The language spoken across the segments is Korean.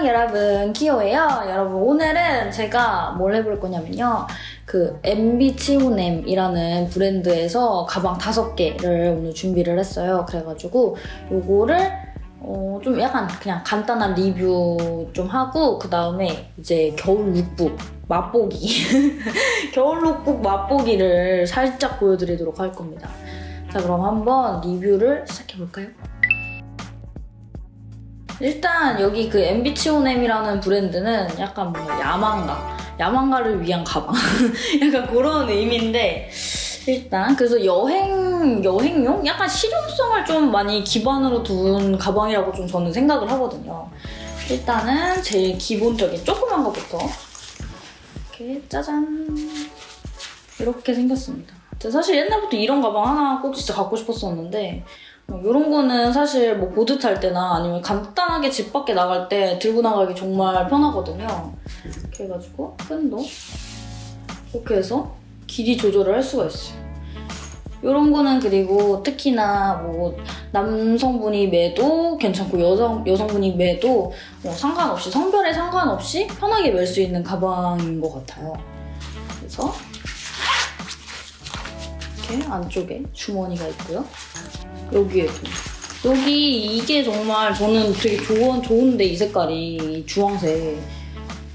안녕 여러분 키오예요? 여러분 오늘은 제가 뭘 해볼 거냐면요. 그 MB치오넴이라는 브랜드에서 가방 다섯 개를 오늘 준비를 했어요. 그래가지고 요거를 어, 좀 약간 그냥 간단한 리뷰 좀 하고 그 다음에 이제 겨울 룩북 맛보기. 겨울 룩북 맛보기를 살짝 보여드리도록 할 겁니다. 자 그럼 한번 리뷰를 시작해볼까요? 일단 여기 그 MB치오넴이라는 브랜드는 약간 뭔가 야망가 야망가를 위한 가방. 약간 그런 의미인데 일단 그래서 여행 여행용? 약간 실용성을 좀 많이 기반으로 둔 가방이라고 좀 저는 생각을 하거든요. 일단은 제일 기본적인 조그만 것부터 이렇게 짜잔. 이렇게 생겼습니다. 사실 옛날부터 이런 가방 하나 꼭 진짜 갖고 싶었었는데 이런 어, 거는 사실 뭐 보드 탈 때나 아니면 간단하게 집 밖에 나갈 때 들고 나가기 정말 편하거든요. 이렇게 해가지고 끈도 이렇게 해서 길이 조절을 할 수가 있어요. 이런 거는 그리고 특히나 뭐 남성분이 매도 괜찮고 여성, 여성분이 매도 뭐 상관없이 성별에 상관없이 편하게 멜 수 있는 가방인 것 같아요. 그래서 이렇게 안쪽에 주머니가 있고요. 여기에도. 여기 이게 정말 저는 되게 좋은, 좋은데 이 색깔이 주황색.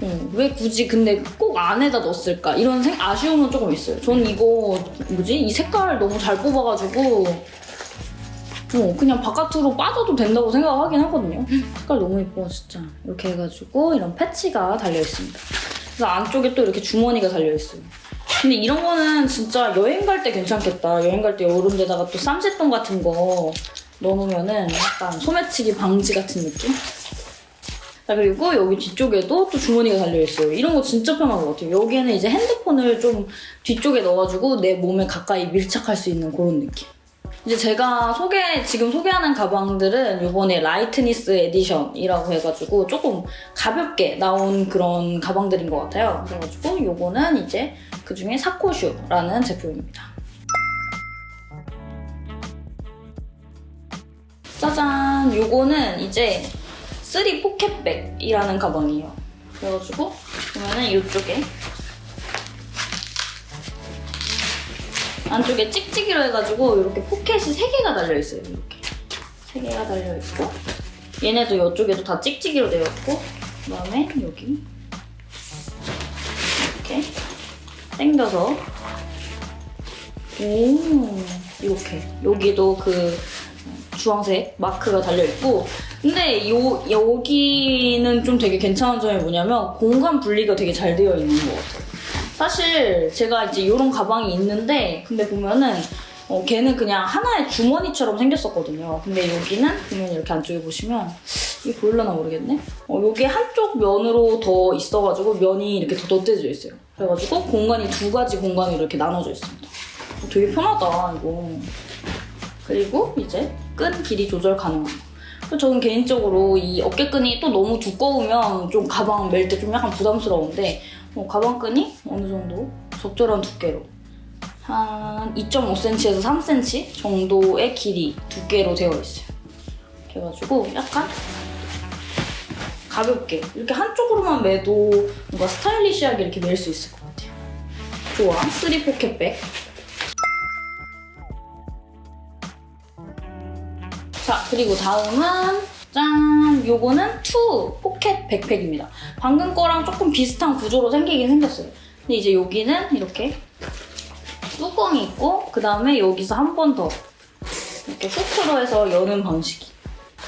음, 왜 굳이 근데 꼭 안에다 넣었을까? 이런 생, 아쉬움은 조금 있어요. 저는 이거 뭐지? 이 색깔을 너무 잘 뽑아가지고 어, 그냥 바깥으로 빠져도 된다고 생각하긴 하거든요. 색깔 너무 예뻐 진짜. 이렇게 해가지고 이런 패치가 달려있습니다. 그래서 안쪽에 또 이렇게 주머니가 달려있어요. 근데 이런 거는 진짜 여행 갈 때 괜찮겠다. 여행 갈 때 이런 데다가 또 쌈짓돈 같은 거 넣어놓으면은 약간 소매치기 방지 같은 느낌? 자 그리고 여기 뒤쪽에도 또 주머니가 달려있어요. 이런 거 진짜 편한 것 같아요. 여기에는 이제 핸드폰을 좀 뒤쪽에 넣어가지고 내 몸에 가까이 밀착할 수 있는 그런 느낌. 이제 제가 소개, 지금 소개하는 가방들은 이번에 Lightness Edition이라고 해가지고 조금 가볍게 나온 그런 가방들인 것 같아요. 그래가지고 이거는 이제 그중에 사코슈라는 제품입니다. 짜잔! 이거는 이제 3 포켓백이라는 가방이에요. 그래가지고 보면은 이쪽에 안쪽에 찍찍이로 해가지고 이렇게 포켓이 3개가 달려있어요. 이렇게. 3개가 달려있고. 얘네도 이쪽에도 다 찍찍이로 되어 있고 그다음에 여기. 이렇게 당겨서. 오 이렇게. 여기도 그 주황색 마크가 달려있고. 근데 요, 여기는 좀 되게 괜찮은 점이 뭐냐면 공간 분리가 되게 잘 되어 있는 것 같아요. 사실 제가 이제 이런 가방이 있는데 근데 보면은 어, 걔는 그냥 하나의 주머니처럼 생겼었거든요. 근데 여기는 보면 이렇게 안쪽에 보시면 이게 보일려나 모르겠네? 어, 여기 한쪽 면으로 더 있어가지고 면이 이렇게 더 덧대져 있어요. 그래가지고 공간이 두 가지 공간으로 이렇게 나눠져 있습니다. 어, 되게 편하다, 이거. 그리고 이제 끈 길이 조절 거. 저는 개인적으로 이 어깨끈이 또 너무 두꺼우면 좀 가방 멜 때 좀 약간 부담스러운데 어, 가방끈이 어느 정도 적절한 두께로 한 2.5cm에서 3cm 정도의 길이 두께로 되어 있어요. 그래가지고 약간 가볍게 이렇게 한쪽으로만 매도 뭔가 스타일리시하게 이렇게 멜 수 있을 것 같아요. 좋아, 3 pocket bag. 자, 그리고 다음은 짠! 요거는 two pocket backpack입니다. 방금 거랑 조금 비슷한 구조로 생기긴 생겼어요. 근데 이제 여기는 이렇게 뚜껑이 있고 그 다음에 여기서 한 번 더 이렇게 후크로 해서 여는 방식이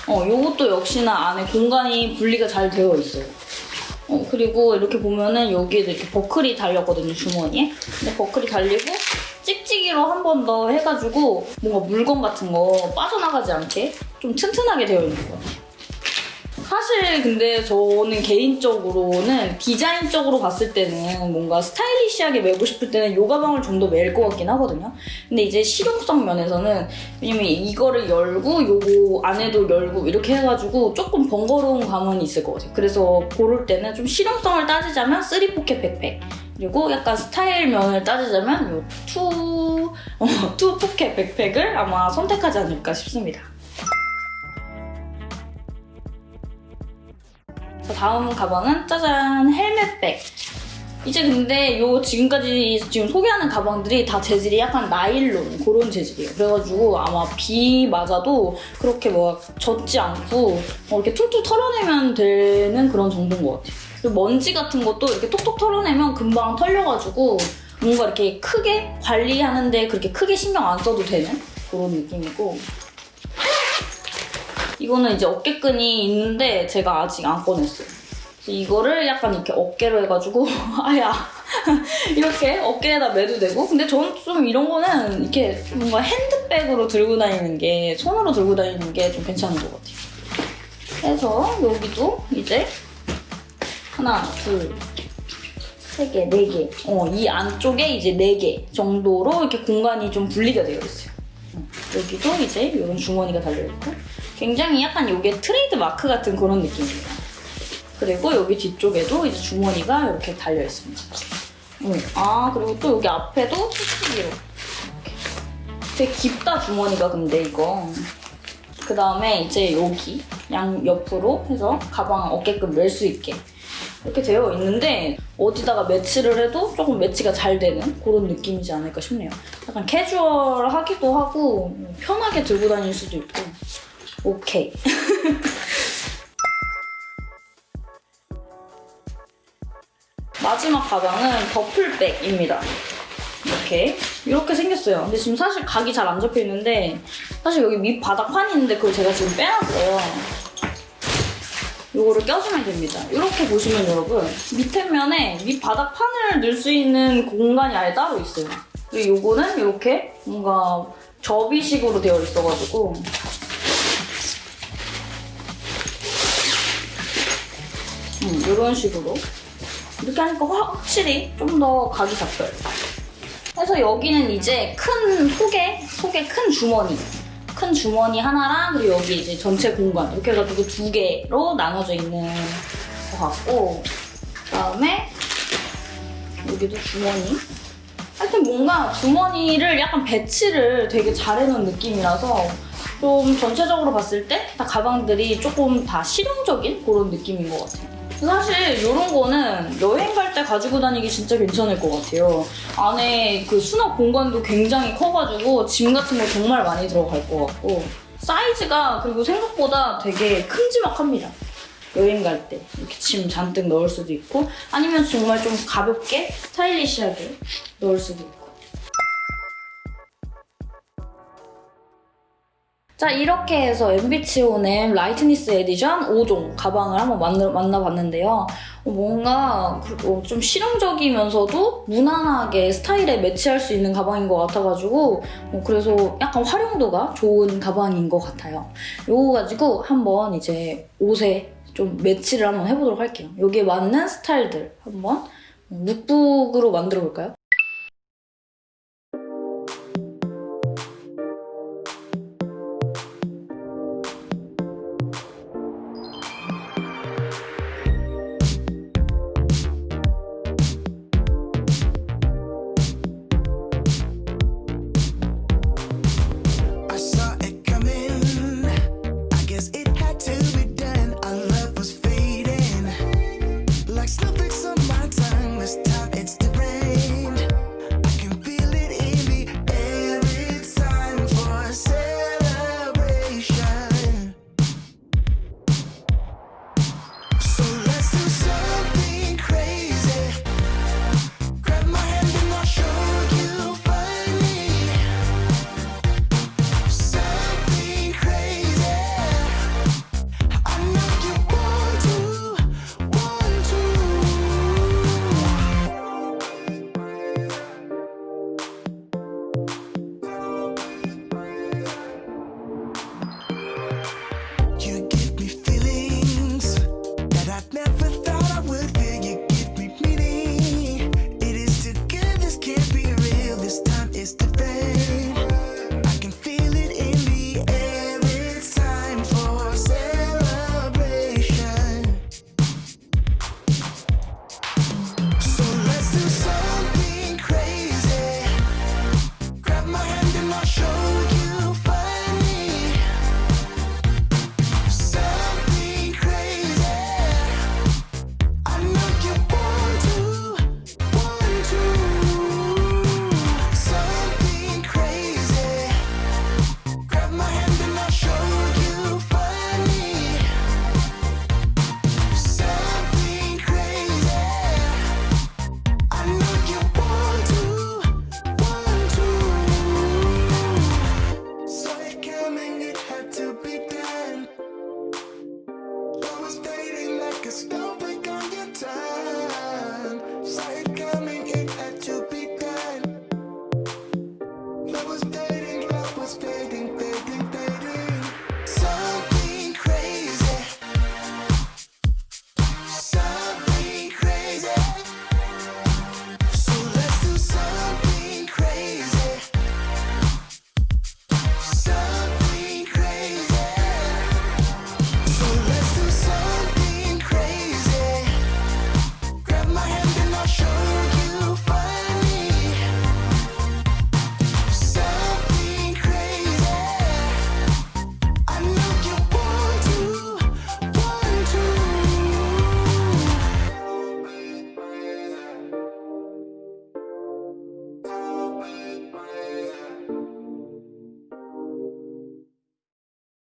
어, 요것도 역시나 안에 공간이 분리가 잘 되어 있어요. 어, 그리고 이렇게 보면은 여기에도 이렇게 버클이 달렸거든요, 주머니에. 근데 버클이 달리고 찍찍이로 한 번 더 해가지고 뭔가 물건 같은 거 빠져나가지 않게 좀 튼튼하게 되어 있는 것 같아요. 사실 근데 저는 개인적으로는 디자인적으로 봤을 때는 뭔가 스타일리시하게 메고 싶을 때는 요 가방을 좀 더 멜 것 같긴 하거든요. 근데 이제 실용성 면에서는 왜냐면 이거를 열고 요거 안에도 열고 이렇게 해가지고 조금 번거로운 감은 있을 것 같아요. 그래서 고를 때는 좀 실용성을 따지자면 3 pocket backpack 그리고 약간 스타일 면을 따지자면 요 two, 어, two pocket backpack을 아마 선택하지 않을까 싶습니다. 다음 가방은 짜잔 helmet bag. 이제 근데 요 지금까지 지금 소개하는 가방들이 다 재질이 약간 나일론 그런 재질이에요. 그래가지고 아마 비 맞아도 그렇게 뭐 젖지 않고 뭐 이렇게 툴툴 털어내면 되는 그런 정도인 것 같아요. 그리고 먼지 같은 것도 이렇게 톡톡 털어내면 금방 털려가지고 뭔가 이렇게 크게 관리하는데 그렇게 크게 신경 안 써도 되는 그런 느낌이고 이거는 이제 어깨끈이 있는데 제가 아직 안 꺼냈어요. 이거를 약간 이렇게 어깨로 해가지고 아야 이렇게 어깨에다 매도 되고 근데 저는 좀 이런 거는 이렇게 뭔가 핸드백으로 들고 다니는 게 손으로 들고 다니는 게 좀 괜찮은 것 같아요. 그래서 여기도 이제 하나, 둘, 세 개, 네 개. 어, 이 안쪽에 이제 네 개 정도로 이렇게 공간이 좀 분리가 되어 있어요. 어, 여기도 이제 이런 주머니가 달려있고 굉장히 약간 이게 트레이드 마크 같은 그런 느낌이에요. 그리고 여기 뒤쪽에도 이제 주머니가 이렇게 달려 있습니다. 어, 아 그리고 또 여기 앞에도 이렇게. 되게 깊다 주머니가 근데 이거. 그 다음에 이제 여기 양 옆으로 해서 가방 어깨끈 멜 수 있게 이렇게 되어 있는데 어디다가 매치를 해도 조금 매치가 잘 되는 그런 느낌이지 않을까 싶네요. 약간 캐주얼하기도 하고 편하게 들고 다닐 수도 있고 오케이. 마지막 가방은 더플백입니다. 이렇게 이렇게 생겼어요. 근데 지금 사실 각이 잘안 잡혀 있는데 사실 여기 밑 바닥 판이 있는데 그걸 제가 지금 빼놨어요. 이거를 껴주면 됩니다. 이렇게 보시면 여러분 밑에 면에 밑 바닥 판을 넣을 수 있는 공간이 아예 따로 있어요. 그리고 이거는 이렇게 뭔가 접이식으로 되어 있어가지고 음, 이런 식으로 이렇게 하니까 확- 확실히 좀 더 각이 잡혀요. 그래서 여기는 이제 큰 속에 속에 큰 주머니 큰 주머니 하나랑 그리고 여기 이제 전체 공간 이렇게 해가지고 두 개로 나눠져 있는 것 같고 그다음에 여기도 주머니 하여튼 뭔가 주머니를 약간 배치를 되게 잘 해놓은 느낌이라서 좀 전체적으로 봤을 때 다 가방들이 조금 다 실용적인 그런 느낌인 것 같아요. 사실 이런 거는 여행 갈 때 가지고 다니기 진짜 괜찮을 것 같아요. 안에 그 수납 공간도 굉장히 커가지고 짐 같은 거 정말 많이 들어갈 것 같고 사이즈가 그리고 생각보다 되게 큼지막합니다. 여행 갈 때 이렇게 짐 잔뜩 넣을 수도 있고 아니면 정말 좀 가볍게 스타일리시하게 넣을 수도 있고 자 이렇게 해서 MBCOM Lightness Edition 5종 가방을 한번 만나, 만나봤는데요. 어, 뭔가 그- 어, 좀 실용적이면서도 무난하게 스타일에 매치할 수 있는 가방인 것 같아가지고 어, 그래서 약간 활용도가 좋은 가방인 것 같아요. 요거 가지고 한번 이제 옷에 좀 매치를 한번 해보도록 할게요. 여기에 맞는 스타일들 한번 룩북으로 만들어 볼까요? Baby.